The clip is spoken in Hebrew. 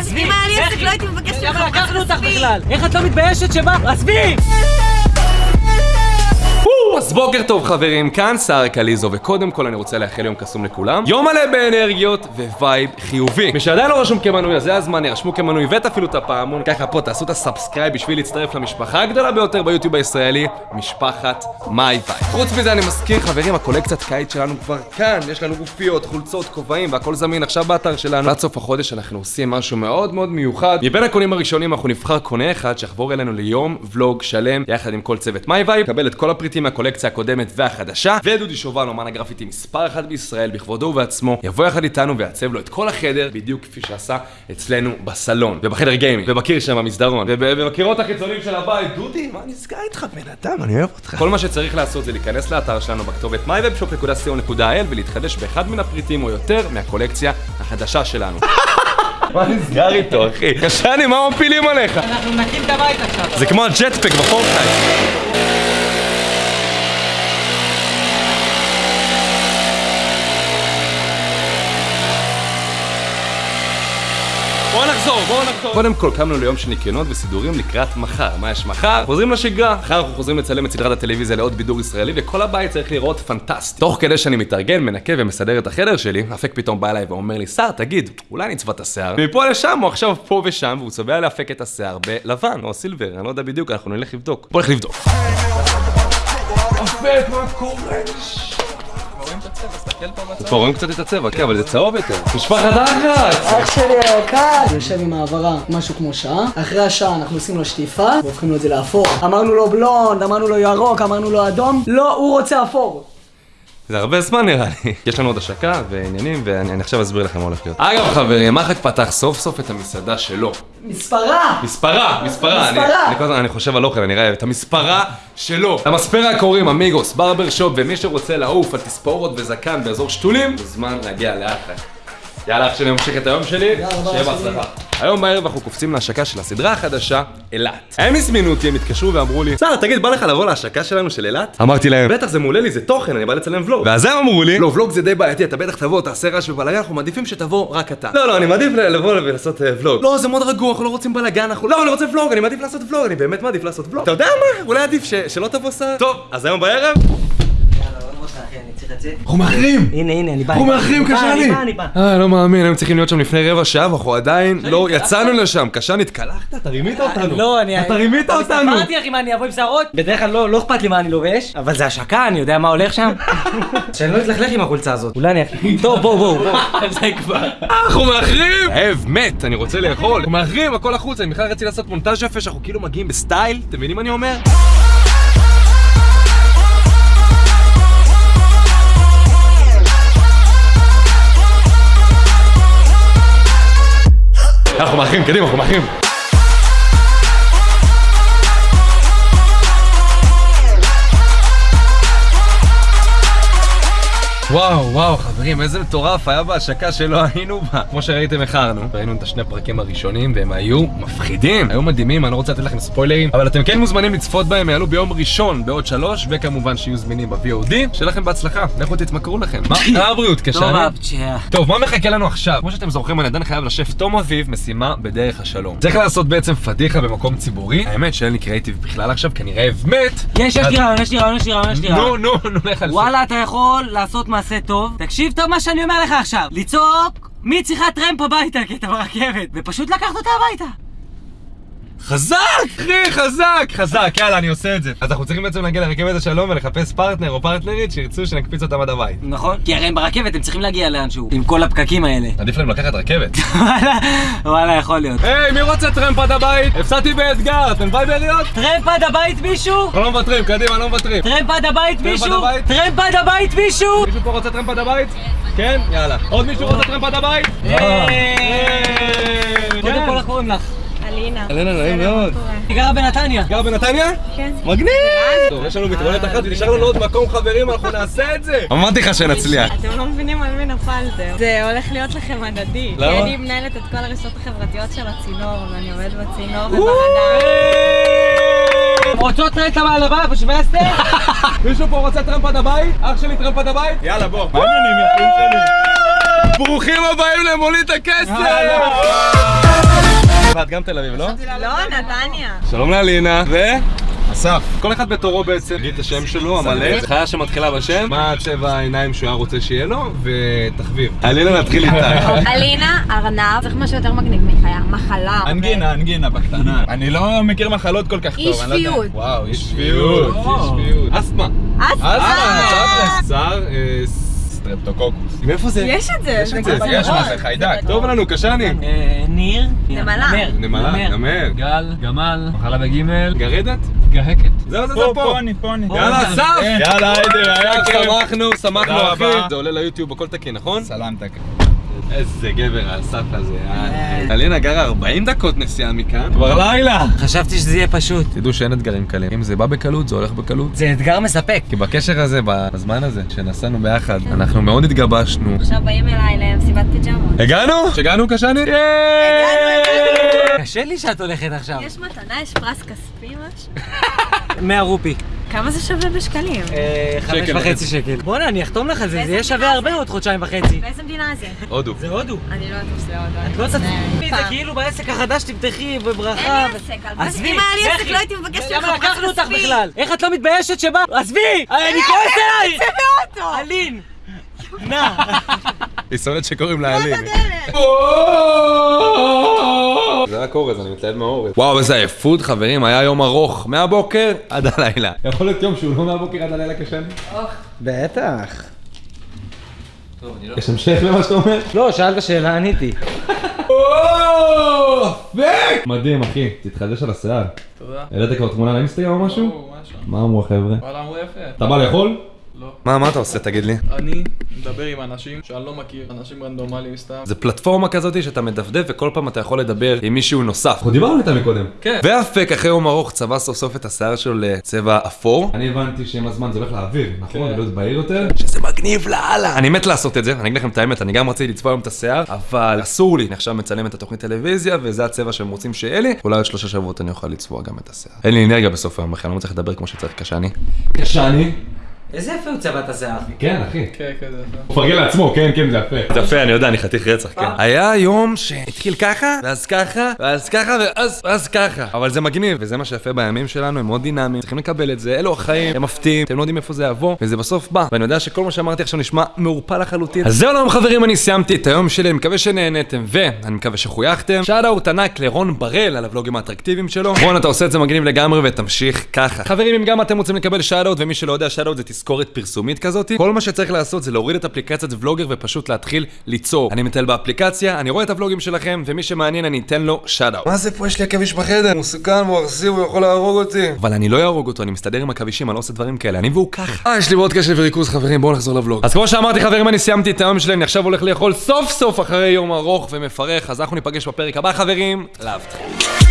עזבי, אם היה לי עסק לא הייתי מבקשת למה ממך לקחנו אותך עזבי. בכלל? איך את לא מתביישת שבא? עזבי! אז בוקר טוב חברים, כאן סער קליזו, וקודם כל אני רוצה לאחל יום קסום לכולם. יום מלא באנרגיות vibe חיובי. מי שעדיין לא רשום כמנוי, אז זה הזמן, ירשמו כמנוי ותפעילו את הפעמון. ככה פה תעשו את ה subscribe בשביל להצטרף למשפחה הגדולה ביותר ביוטיוב הישראלי, משפחת My Vibe. חוץ מזה אני מזכיר חברים, הקולקציית קיץ שלנו כבר כאן, יש לנו גופיות, חולצות, כובעים, והכל זמין עכשיו באתר שלנו. עד סוף החודש אנחנו עושים משהו מאוד מאוד מיוחד. מבין הקונים הראשונים אנחנו נבחר קונה אחד שיחבור אלינו ליום הקודמת והחדשה, ודודי שובל, אומן הגרפיטי מספר אחת בישראל, בכבודו ובעצמו, יבוא יחד איתנו ויעצב לו את כל החדר, בדיוק כפי שעשה אצלנו בסלון, ובחדר גיימינג, ובקיר שם במסדרון, וב- ובקירות החיצוניים של הבית. דודי, מה נסגר איתך בן אדם? אני אוהב אותך. כל מה שצריך לעשות זה להיכנס לאתר שלנו בכתובת myvibeshop.co.il ולהתחדש באחד מן הפריטים או יותר מהקולקציה החדשה שלנו. מה נסגר איתו, אחי? קשני, מה מפילים עליך? אנחנו נקים את הבית עכשיו. זה כמו ה jetpack ב Fortnite. בואו נחזור, בואו נחזור. קודם כל קמנו ליום של ניקיונות וסידורים לקראת מחר. מה יש מחר? חוזרים לשגרה. מחר אנחנו חוזרים לצלם את סדרת הטלוויזיה לעוד בידור ישראלי, וכל הבית צריך לראות פנטסטי. תוך כדי שאני מתארגן, מנקה ומסדר את החדר שלי, אפק פתאום בא אליי ואומר לי, שר, תגיד, אולי נצבע את השיער? ומפה לשם הוא עכשיו פה ושם, והוא צובע לאפק את השיער בלבן או סילבר, אני לא יודע בדיוק, אנחנו נלך לבדוק. בוא נלך לבדוק. אפק, מה קורה? כבר רואים קצת את הצבע, כן, אבל זה צהוב יותר. משפחת אחת! אח שלי היקר יושב עם העברה משהו כמו שעה, אחרי השעה אנחנו עושים לו שטיפה והופכים לו את זה לאפור. אמרנו לו בלונד, אמרנו לו ירוק, אמרנו לו אדום, לא, הוא רוצה אפור. זה הרבה זמן נראה לי. יש לנו עוד השקה ועניינים, ואני אני עכשיו אסביר לכם מה הולך להיות. אגב חברים, מחק פתח סוף סוף את המסעדה שלו. מספרה! מספרה, מספרה. אני- כל הזמן, אני חושב על אוכל, אני רעב. את המספרה שלו. למספרה קוראים אמיגוס, ברבר שופ, ומי שרוצה לעוף על תספורות וזקן באזור שתולים, מוזמן להגיע לאחלה. יאללה, אח שלי ממשיך את היום שלי, שיהיה בהצלחה. היום בערב אנחנו קופצים להשקה של הסדרה החדשה, אילת. הם הזמינו אותי, הם התקשרו ואמרו לי, סער, תגיד, בא לך לבוא להשקה שלנו של אילת? אמרתי להם, בטח, זה מעולה לי, זה תוכן, אני בא לצלם ולוג. ואז הם אמרו לי, לא, ולוג זה די בעייתי, אתה בטח תבוא, תעשה רעש ובלאגן, אנחנו מעדיפים שתבוא רק אתה. לא, לא, אני מעדיף לבוא ולעשות אה, ולוג. לא, זה מאוד רגוע, אנחנו לא רוצים בלאגן, אנחנו... לא, אני רוצה ולוג, אני מעדיף לעשות ולוג, אני באמת מעדיף לעשות ולוג. אתה יודע מה? אולי עדיף ש- שלא תבוא סער. טוב, אז היום בערב... אנחנו מאחרים! הנה, הנה, אני בא. אנחנו מאחרים, אני בא, קשני! אני בא, אני בא. אה, לא מאמין, היינו צריכים להיות שם לפני רבע שעה, ואנחנו עדיין לא יצאנו לשם. קשני, התקלחת? אתה רימית אותנו. לא, אני... אתה רימית אותנו! אמרתי לך אם אני אבוא עם שערות? בדרך כלל לא לא אכפת לי מה אני לובש, אבל זה השקה, אני יודע מה הולך שם. שאני לא אתלכלך עם החולצה הזאת. אולי אני... טוב, בואו, בואו, בואו. זה כבר. אנחנו מאחרים! אהב, מת, אני רוצה לאכול. אנחנו מאחרים, הכל החוצה, אני בכלל רציתי לעשות מונטאז' יפה שאנחנו כאילו מגיעים בסטייל, אתם מבינים מה אני אומר? אנחנו מאחרים, קדימה, אנחנו וואו, וואו, חברים, איזה מטורף היה בהשקה שלא היינו בה. כמו שראיתם, איחרנו. ראינו את השני הפרקים הראשונים, והם היו מפחידים. היו מדהימים, אני לא רוצה לתת לכם ספוילרים, אבל אתם כן מוזמנים לצפות בהם, הם יעלו ביום ראשון בעוד שלוש, וכמובן שיהיו זמינים ב-VOD. שיהיה לכם בהצלחה, לכו תתמכרו לכם. מה הבריאות, קשה? טוב, מה מחכה לנו עכשיו? כמו שאתם זוכרים, אני עדיין חייב לשף תום אביב משימה בדרך השלום. צריך לעשות בעצם פדיחה במקום ציבורי. האמת שאין לי קריאיטיב בכלל עכשיו, רעב מת. יש, יש לי רעיון, יש לי רעיון, יש לי רעיון, יש לי רעיון. נו, נו, נו, לך על זה. וואלה, אתה יכול לעשות מעשה טוב. תקשיב טוב מה שאני אומר לך עכשיו. לצעוק, מי צריכה טרמפ הביתה כי אתה ברכבת, ופשוט לקחת אותה הביתה. חזק! אחי, חזק! חזק, יאללה, אני עושה את זה. אז אנחנו צריכים בעצם להגיע לרכבת השלום ולחפש פרטנר או פרטנרית שירצו שנקפיץ אותם עד הבית. נכון? כי הרי הם ברכבת, הם צריכים להגיע לאנשהו. עם כל הפקקים האלה. עדיף להם לקחת רכבת. וואלה, וואלה, יכול להיות. היי, מי רוצה טרמפ עד הבית? הפסדתי באתגר, אתם וייבריות? טרמפ עד הבית מישהו? אנחנו לא מוותרים, קדימה, לא מוותרים. טרמפ עד הבית מישהו? טרמפ עד הבית מישהו? מישהו פה רוצה טרמפ עד הבית? כן? יאללה. עוד מישהו רוצה טרמפ עד הבית? קודם כל, איך קוראים לך? אלינה. אלנה, נעים מאוד. היא גרה בנתניה. גר בנתניה? כן. מגניב! טוב, יש לנו מתמודדת אחת ונשאר לנו עוד מקום חברים, אנחנו נעשה את זה! אמרתי לך שנצליח. אתם לא מבינים על מי נפלתם. זה הולך להיות לכם הדדי. למה? כי אני מנהלת את כל הרשתות החברתיות של הצינור, ואני עומדת בצינור וברדאר. רוצות טרמפ עד הבית, בשבסטר? מישהו פה רוצה טרמפ עד הבית? אח שלי טרמפ עד הבית? יאללה בוא. מה העניינים יפים שלי? ברוכים הבאים למונית הכסף! גם תל אביב, לא? לא, נתניה. שלום לאלינה, ו... אסף. כל אחד בתורו בעצם, תגיד את השם שלו, המלא. חיה שמתחילה בשם, מה צבע העיניים שהוא היה רוצה שיהיה לו, ותחביב. אלינה נתחיל איתך. אלינה, ארנב, צריך משהו יותר מגניב מחיה. מחלה. אנגינה, אנגינה בקטנה. אני לא מכיר מחלות כל כך אי טוב, לא יודע. שפיות. וואו, אי שפיות. אי שפיות. אסתמה. אסתמה, תכלס. שר, אה, סטרפטוקוקוס. מאיפה זה? יש את זה. יש את זה, יש. מה זה, חיידק. טוב לנו, קשני. אה, ניר. נמלה. נמלה, נמר. גל, גמל, מחלה בגימל, גרדת? גהקת. זהו, זה פה, פה אני. יאללה, אסף! כן. יאללה, היידה, היה כיף. שמחנו, שמחנו אחי. זה עולה ליוטיוב, הכל תקין, נכון? סלמתק. איזה גבר האסף הזה. יאללה. אלינה גרה 40 דקות נסיעה מכאן. כבר לילה. חשבתי שזה יהיה פשוט. תדעו שאין אתגרים קלים. אם זה בא בקלות, זה הולך בקלות. זה אתגר מספק. כי בקשר הזה, בזמן הזה, שנסענו ביחד, אנחנו מאוד התגבשנו. עכשיו באים אליי למסיבת פיג'מות. הגענו? שהגענו קשני? קשה לי שאת הולכת עכשיו. יש מתנה, יש פרס כספי משהו? 100 רופי. כמה זה שווה בשקלים? אה, חמש שקל וחצי. שקל. בוא'נה, אני אחתום לך על זה, זה יהיה שווה זה? הרבה עוד חודשיים וחצי. באיזה מדינה זה? הודו. זה הודו. אני לא אטוס להודו. את לא תצליחי, מצטערת. זה כאילו בעסק החדש תפתחי בברכה. אין לי עסק? עזבי, אם היה לי עסק. לא הייתי מבקשת למה ממך פרס לקחנו אותך. בכלל? איך את לא מתביישת שבא? עזבי! אני כועס עלייך! זה באוטו! אלין! נא! היא שונאת שקוראים לה אלין. רק אורז, אני מתלהב מהאורז. וואו, איזה עייפות, חברים, היה יום ארוך, מהבוקר עד הלילה. יכול להיות יום שהוא לא מהבוקר עד הלילה קשה לי? בטח. יש המשך למה שאתה אומר? לא, שאלת שאלה, עניתי. מדהים, אחי, תתחדש על השיער. תודה. העלית כבר תמונה לאינסטגרם או משהו? או, משהו. מה אמרו החבר'ה? וואלה, אמרו יפה. אתה בא לאכול? לא. מה, מה אתה עושה, תגיד לי? אני מדבר עם אנשים שאני לא מכיר, אנשים רנדומליים סתם. זה פלטפורמה כזאת שאתה מדפדף וכל פעם אתה יכול לדבר עם מישהו נוסף. אנחנו דיברנו איתה מקודם. כן. ואפק אחרי יום ארוך צבע סוף סוף את השיער שלו לצבע אפור. אני הבנתי שעם הזמן זה הולך לאוויר, נכון? כן. להיות בהיר יותר. שזה מגניב לאללה. אני מת לעשות את זה, אני אגיד לכם את האמת, אני גם רציתי לצבוע היום את השיער, אבל אסור לי. אני עכשיו מצלם את התוכנית טלוויזיה, וזה הצבע שהם רוצים שיהיה לי. אולי עוד שלושה שבועות אני אוכל לצבוע גם את השיער. אין לי אנרגיה בסוף היום בכלל, אני לא מצליח לדבר כמו שצריך קשני. קשני? איזה יפה הוא צבע את השיער. כן, אחי. כן, כן, זה יפה. הוא מפרגן לעצמו, כן, כן, זה יפה. זה יפה, אני יודע, אני חתיך רצח, כן. היה יום שהתחיל ככה, ואז ככה, ואז ככה, ואז ואז ככה. אבל זה מגניב, וזה מה שיפה בימים שלנו, הם מאוד דינמיים, צריכים לקבל את זה, אלו החיים, הם מפתיעים, אתם לא יודעים איפה זה יבוא, וזה בסוף בא. ואני יודע שכל מה שאמרתי עכשיו נשמע מעורפל לחלוטין. אז זהו חברים, אני סיימתי את היום שלי, אני מקווה שנהנתם, ואני מקווה שחויכתם. shout out ענק לרון בראל על הוולוגים האטרקטיביים שלו. רון, אתה עושה את זה מגניב לגמרי, ותמשיך ככה. חברים, אם גם אתם רוצים לקבל shout out, ומי שלא יודע, shout out זה תזכורת פרסומית כזאת, כל מה שצריך לעשות זה להוריד את אפליקציית ולוגר ופשוט להתחיל ליצור. אני מטייל באפליקציה, אני רואה את הוולוגים שלכם, ומי שמעניין אני אתן לו shout out. מה זה פה? יש לי עכביש בחדר, הוא מסוכן, הוא אכזיב, הוא יכול להרוג אותי. אבל אני לא אהרוג אותו, אני מסתדר עם עכבישים, אני לא עושה דברים כאלה, אני והוא ככה. אה, יש לי מאוד קשב וריכוז חברים, בואו נחזור לבלוג. אז כמו שאמרתי חברים, אני סיימתי את היום שלי, אני עכשיו הולך לאכול סוף סוף אחרי יום ארוך ומפרך, אז אנחנו ניפגש בפרק הבא חברים, לאהבתכם.